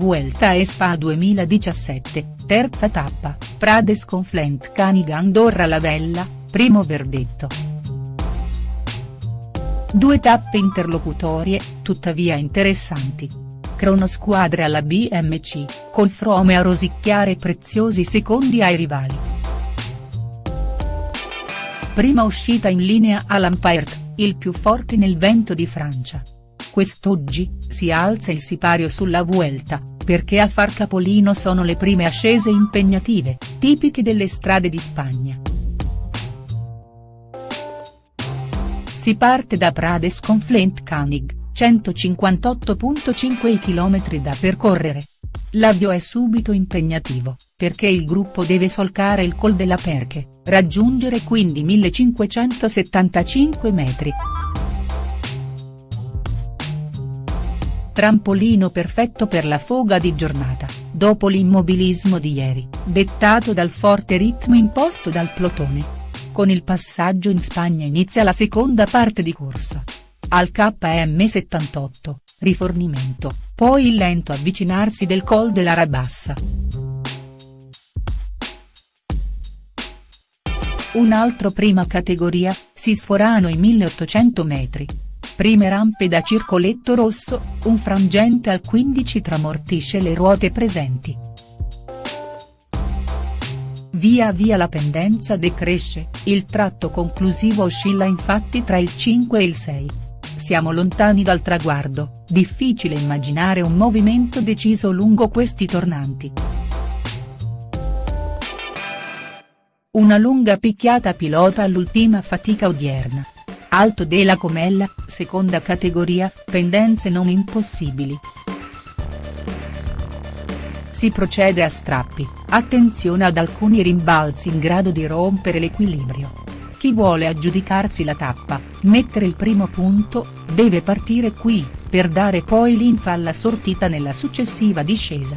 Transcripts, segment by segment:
Vuelta a Spa 2017, terza tappa, Prades con Flint Andorra la Vella, primo verdetto. Due tappe interlocutorie, tuttavia interessanti. Cronosquadre alla BMC, col Frome a rosicchiare preziosi secondi ai rivali. Prima uscita in linea a Lampert, il più forte nel vento di Francia. Quest'oggi, si alza il sipario sulla Vuelta, perché a far capolino sono le prime ascese impegnative, tipiche delle strade di Spagna. Si parte da Prades con Flint Canig, 158.5 km da percorrere. L'avvio è subito impegnativo, perché il gruppo deve solcare il Col della Perche, raggiungere quindi 1575 metri. Trampolino perfetto per la foga di giornata, dopo l'immobilismo di ieri, dettato dal forte ritmo imposto dal plotone. Con il passaggio in Spagna inizia la seconda parte di corsa. Al KM78, rifornimento, poi il lento avvicinarsi del Col della Rabassa. Un altro prima categoria, si sforano i 1800 metri. Prime rampe da circoletto rosso, un frangente al 15 tramortisce le ruote presenti. Via via la pendenza decresce, il tratto conclusivo oscilla infatti tra il 5 e il 6. Siamo lontani dal traguardo, difficile immaginare un movimento deciso lungo questi tornanti. Una lunga picchiata pilota all'ultima fatica odierna. Alto della Comella, seconda categoria, pendenze non impossibili. Si procede a strappi, attenzione ad alcuni rimbalzi in grado di rompere l'equilibrio. Chi vuole aggiudicarsi la tappa, mettere il primo punto, deve partire qui, per dare poi linfa alla sortita nella successiva discesa.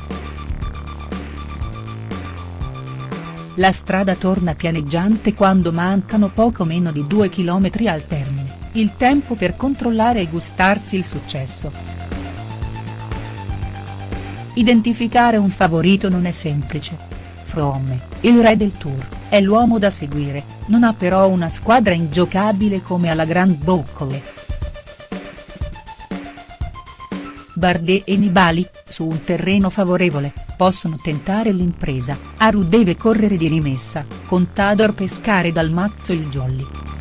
La strada torna pianeggiante quando mancano poco meno di 2 km al termine, il tempo per controllare e gustarsi il successo. Identificare un favorito non è semplice. Froome, il re del tour, è l'uomo da seguire, non ha però una squadra ingiocabile come alla Grand Boccole. Bardet e Nibali, su un terreno favorevole, possono tentare l'impresa, Aru deve correre di rimessa, Contador pescare dal mazzo il jolly.